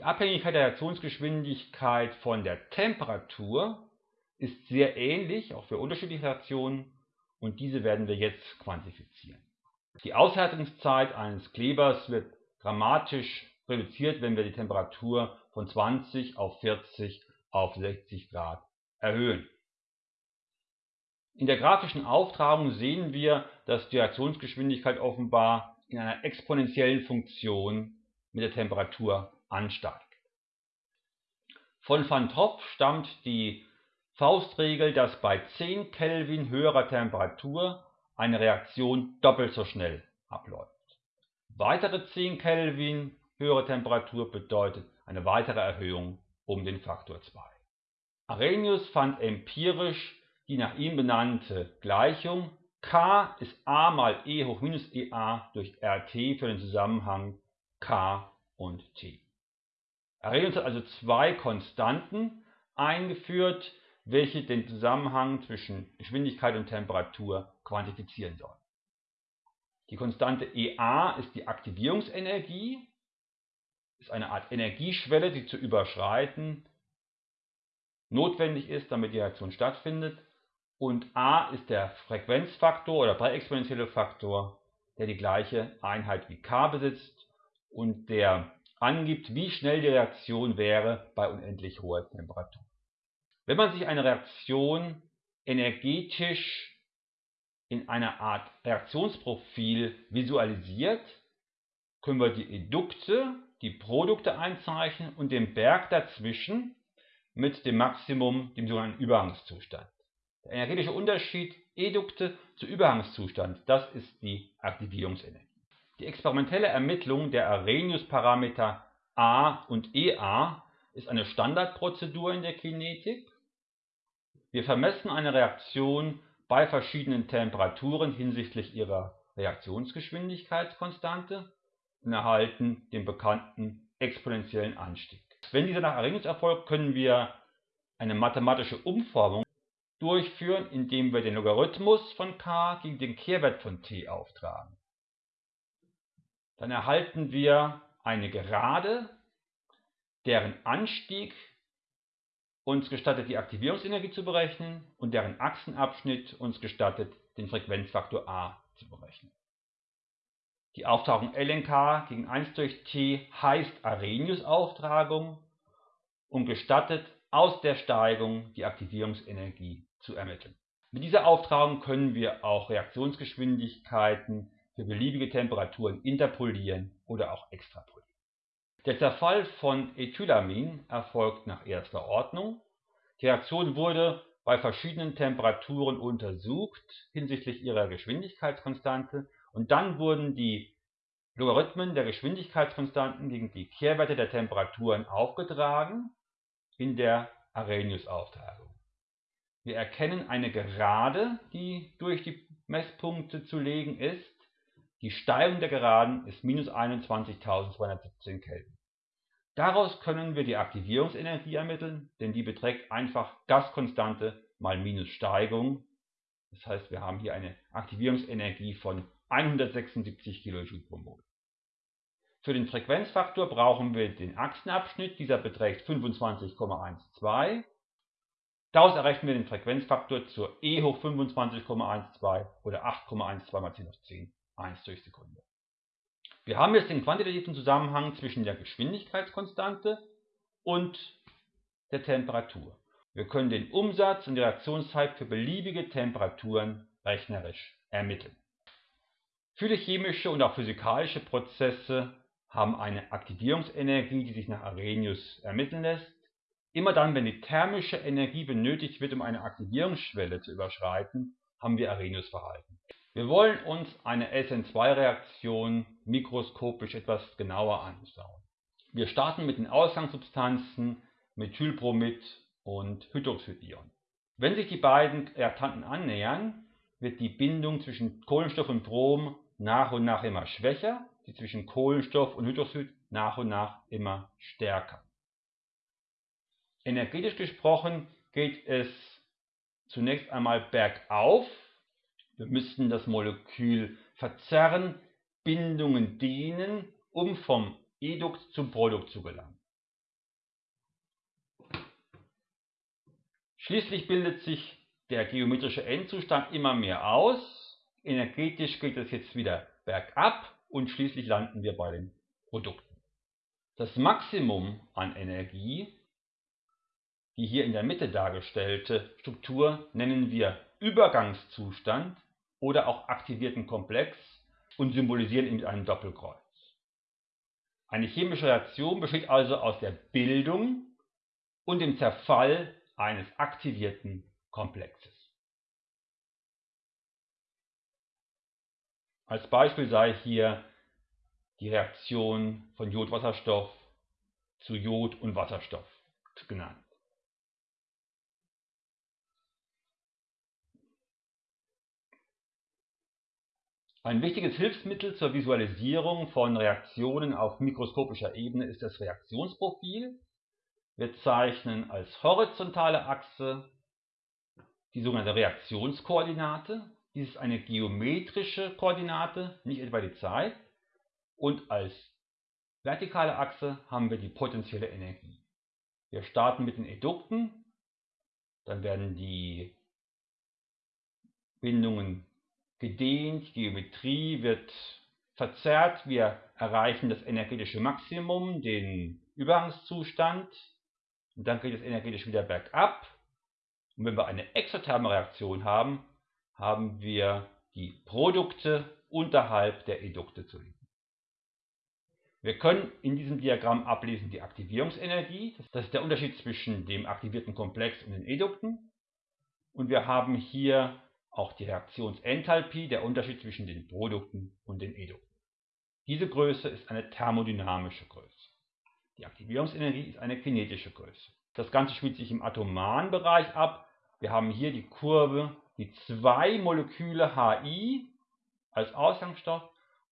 Die Abhängigkeit der Reaktionsgeschwindigkeit von der Temperatur ist sehr ähnlich, auch für unterschiedliche Reaktionen, und diese werden wir jetzt quantifizieren. Die Aushärtungszeit eines Klebers wird dramatisch reduziert, wenn wir die Temperatur von 20 auf 40 auf 60 Grad erhöhen. In der grafischen Auftragung sehen wir, dass die Reaktionsgeschwindigkeit offenbar in einer exponentiellen Funktion mit der Temperatur ansteigt. Von Van Tropp stammt die Faustregel, dass bei 10 Kelvin höherer Temperatur eine Reaktion doppelt so schnell abläuft. Weitere 10 Kelvin höhere Temperatur bedeutet eine weitere Erhöhung um den Faktor 2. Arrhenius fand empirisch die nach ihm benannte Gleichung K ist a mal e hoch minus ea durch RT für den Zusammenhang K und T. Arrhenius hat also zwei Konstanten eingeführt, welche den Zusammenhang zwischen Geschwindigkeit und Temperatur quantifizieren sollen. Die Konstante EA ist die Aktivierungsenergie, ist eine Art Energieschwelle, die zu überschreiten notwendig ist, damit die Reaktion stattfindet. Und A ist der Frequenzfaktor oder präexponentielle Faktor, der die gleiche Einheit wie K besitzt und der angibt, wie schnell die Reaktion wäre bei unendlich hoher Temperatur. Wenn man sich eine Reaktion energetisch in einer Art Reaktionsprofil visualisiert, können wir die Edukte, die Produkte einzeichnen und den Berg dazwischen mit dem Maximum, dem sogenannten Übergangszustand. Der energetische Unterschied Edukte zu Übergangszustand, das ist die Aktivierungsenergie. Die experimentelle Ermittlung der Arrhenius-Parameter A und EA ist eine Standardprozedur in der Kinetik. Wir vermessen eine Reaktion bei verschiedenen Temperaturen hinsichtlich ihrer Reaktionsgeschwindigkeitskonstante und erhalten den bekannten exponentiellen Anstieg. Wenn dieser nach Arrhenius erfolgt, können wir eine mathematische Umformung durchführen, indem wir den Logarithmus von k gegen den Kehrwert von t auftragen. Dann erhalten wir eine Gerade, deren Anstieg uns gestattet, die Aktivierungsenergie zu berechnen und deren Achsenabschnitt uns gestattet, den Frequenzfaktor a zu berechnen. Die Auftragung LNK gegen 1 durch t heißt Arrhenius-Auftragung und gestattet aus der Steigung die Aktivierungsenergie zu ermitteln. Mit dieser Auftragung können wir auch Reaktionsgeschwindigkeiten für beliebige Temperaturen interpolieren oder auch extrapolieren. Der Zerfall von Ethylamin erfolgt nach erster Ordnung. Die Reaktion wurde bei verschiedenen Temperaturen untersucht hinsichtlich ihrer Geschwindigkeitskonstante und dann wurden die Logarithmen der Geschwindigkeitskonstanten gegen die Kehrwerte der Temperaturen aufgetragen in der Arrhenius-Auftragung. Wir erkennen eine Gerade, die durch die Messpunkte zu legen ist. Die Steigung der Geraden ist minus 21.217 Kelvin. Daraus können wir die Aktivierungsenergie ermitteln, denn die beträgt einfach Gaskonstante mal minus Steigung. Das heißt, wir haben hier eine Aktivierungsenergie von 176 kJ pro Mol. Für den Frequenzfaktor brauchen wir den Achsenabschnitt, dieser beträgt 25,12. Daraus errechnen wir den Frequenzfaktor zur e hoch 25,12 oder 8,12 mal 10 hoch 10, 1 durch Sekunde. Wir haben jetzt den quantitativen Zusammenhang zwischen der Geschwindigkeitskonstante und der Temperatur. Wir können den Umsatz und die Reaktionszeit für beliebige Temperaturen rechnerisch ermitteln. Viele chemische und auch physikalische Prozesse haben eine Aktivierungsenergie, die sich nach Arrhenius ermitteln lässt. Immer dann, wenn die thermische Energie benötigt wird, um eine Aktivierungsschwelle zu überschreiten, haben wir Arrhenius-Verhalten. Wir wollen uns eine SN2-Reaktion mikroskopisch etwas genauer anschauen. Wir starten mit den Ausgangssubstanzen Methylbromid und Hydroxidion. Wenn sich die beiden Reaktanten annähern, wird die Bindung zwischen Kohlenstoff und Brom nach und nach immer schwächer, die zwischen Kohlenstoff und Hydroxid nach und nach immer stärker. Energetisch gesprochen geht es zunächst einmal bergauf. Wir müssen das Molekül verzerren, Bindungen dehnen, um vom Edukt zum Produkt zu gelangen. Schließlich bildet sich der geometrische Endzustand immer mehr aus. Energetisch geht es jetzt wieder bergab und schließlich landen wir bei den Produkten. Das Maximum an Energie, die hier in der Mitte dargestellte Struktur, nennen wir Übergangszustand oder auch aktivierten Komplex und symbolisieren ihn mit einem Doppelkreuz. Eine chemische Reaktion besteht also aus der Bildung und dem Zerfall eines aktivierten Komplexes. Als Beispiel sei hier die Reaktion von Jodwasserstoff zu Jod und Wasserstoff genannt. Ein wichtiges Hilfsmittel zur Visualisierung von Reaktionen auf mikroskopischer Ebene ist das Reaktionsprofil. Wir zeichnen als horizontale Achse die sogenannte Reaktionskoordinate. Dies ist eine geometrische Koordinate, nicht etwa die Zeit. Und als vertikale Achse haben wir die potenzielle Energie. Wir starten mit den Edukten, dann werden die Bindungen gedehnt, Geometrie wird verzerrt, wir erreichen das energetische Maximum, den Übergangszustand und dann geht es energetisch wieder bergab. Und wenn wir eine exotherme Reaktion haben, haben wir die Produkte unterhalb der Edukte zu lesen. Wir können in diesem Diagramm ablesen die Aktivierungsenergie, das ist der Unterschied zwischen dem aktivierten Komplex und den Edukten. Und wir haben hier auch die Reaktionsenthalpie, der Unterschied zwischen den Produkten und den Edukten. Diese Größe ist eine thermodynamische Größe. Die Aktivierungsenergie ist eine kinetische Größe. Das Ganze spielt sich im atomaren Bereich ab. Wir haben hier die Kurve, die zwei Moleküle Hi als Ausgangsstoff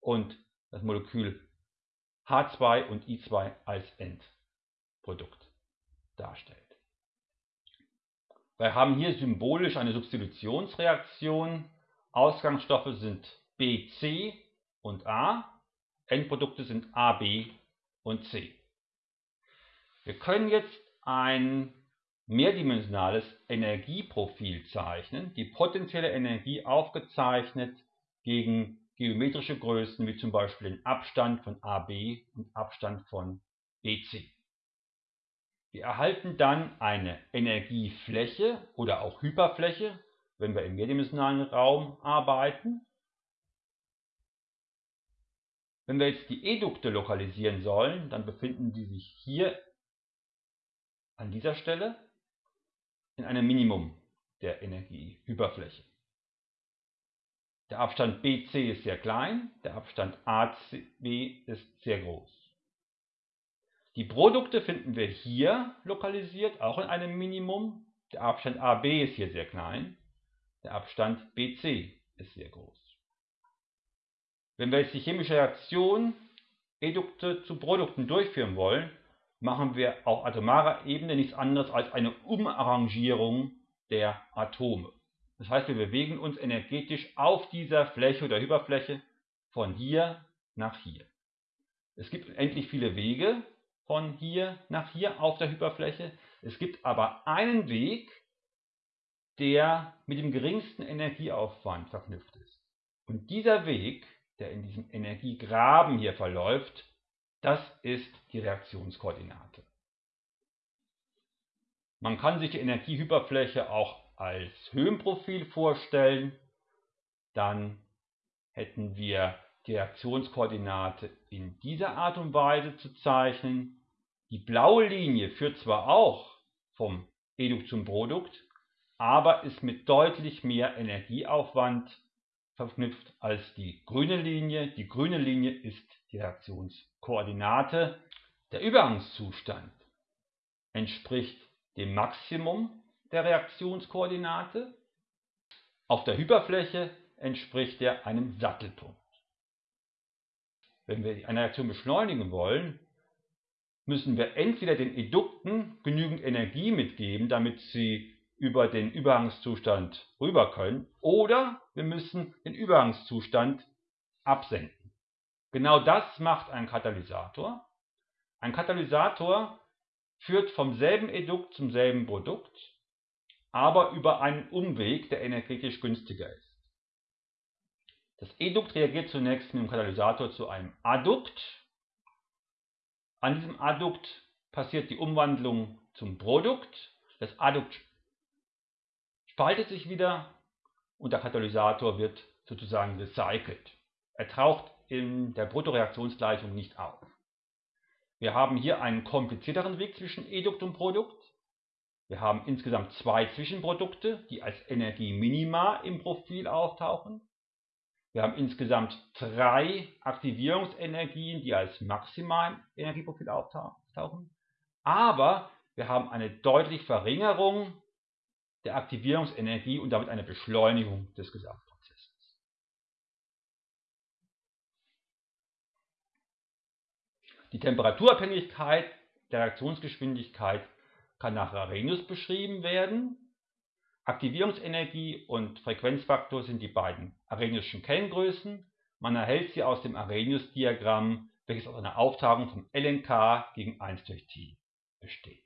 und das Molekül H2 und I2 als Endprodukt darstellt. Wir haben hier symbolisch eine Substitutionsreaktion. Ausgangsstoffe sind BC und A. Endprodukte sind AB und C. Wir können jetzt ein mehrdimensionales Energieprofil zeichnen, die potenzielle Energie aufgezeichnet gegen geometrische Größen wie zum Beispiel den Abstand von AB und Abstand von BC. Wir erhalten dann eine Energiefläche oder auch Hyperfläche, wenn wir im mehrdimensionalen Raum arbeiten. Wenn wir jetzt die Edukte lokalisieren sollen, dann befinden die sich hier an dieser Stelle in einem Minimum der Energiehyperfläche. Der Abstand BC ist sehr klein, der Abstand ACB ist sehr groß. Die Produkte finden wir hier lokalisiert, auch in einem Minimum. Der Abstand AB ist hier sehr klein. Der Abstand BC ist sehr groß. Wenn wir jetzt die chemische Reaktion Edukte zu Produkten durchführen wollen, machen wir auf atomarer Ebene nichts anderes als eine Umarrangierung der Atome. Das heißt, wir bewegen uns energetisch auf dieser Fläche oder Hyperfläche von hier nach hier. Es gibt endlich viele Wege, von hier nach hier auf der Hyperfläche. Es gibt aber einen Weg, der mit dem geringsten Energieaufwand verknüpft ist. Und dieser Weg, der in diesem Energiegraben hier verläuft, das ist die Reaktionskoordinate. Man kann sich die Energiehyperfläche auch als Höhenprofil vorstellen. Dann hätten wir die Reaktionskoordinate in dieser Art und Weise zu zeichnen. Die blaue Linie führt zwar auch vom Edukt zum Produkt, aber ist mit deutlich mehr Energieaufwand verknüpft als die grüne Linie. Die grüne Linie ist die Reaktionskoordinate. Der Übergangszustand entspricht dem Maximum der Reaktionskoordinate. Auf der Hyperfläche entspricht er einem Sattelpunkt. Wenn wir eine Reaktion beschleunigen wollen, müssen wir entweder den Edukten genügend Energie mitgeben, damit sie über den Übergangszustand rüber können, oder wir müssen den Übergangszustand absenken. Genau das macht ein Katalysator. Ein Katalysator führt vom selben Edukt zum selben Produkt. aber über einen Umweg, der energetisch günstiger ist. Das Edukt reagiert zunächst mit dem Katalysator zu einem Addukt. An diesem Addukt passiert die Umwandlung zum Produkt. Das Addukt spaltet sich wieder und der Katalysator wird sozusagen recycelt. Er taucht in der Bruttoreaktionsgleichung nicht auf. Wir haben hier einen komplizierteren Weg zwischen Edukt und Produkt. Wir haben insgesamt zwei Zwischenprodukte, die als Energieminima im Profil auftauchen. Wir haben insgesamt drei Aktivierungsenergien, die als maximal im Energieprofil auftauchen. Aber wir haben eine deutliche Verringerung der Aktivierungsenergie und damit eine Beschleunigung des Gesamtprozesses. Die Temperaturabhängigkeit der Reaktionsgeschwindigkeit kann nach Arrhenius beschrieben werden. Aktivierungsenergie und Frequenzfaktor sind die beiden Arrheniusschen Kenngrößen. Man erhält sie aus dem Arrhenius-Diagramm, welches aus einer Aufteilung von lnk gegen 1 durch T besteht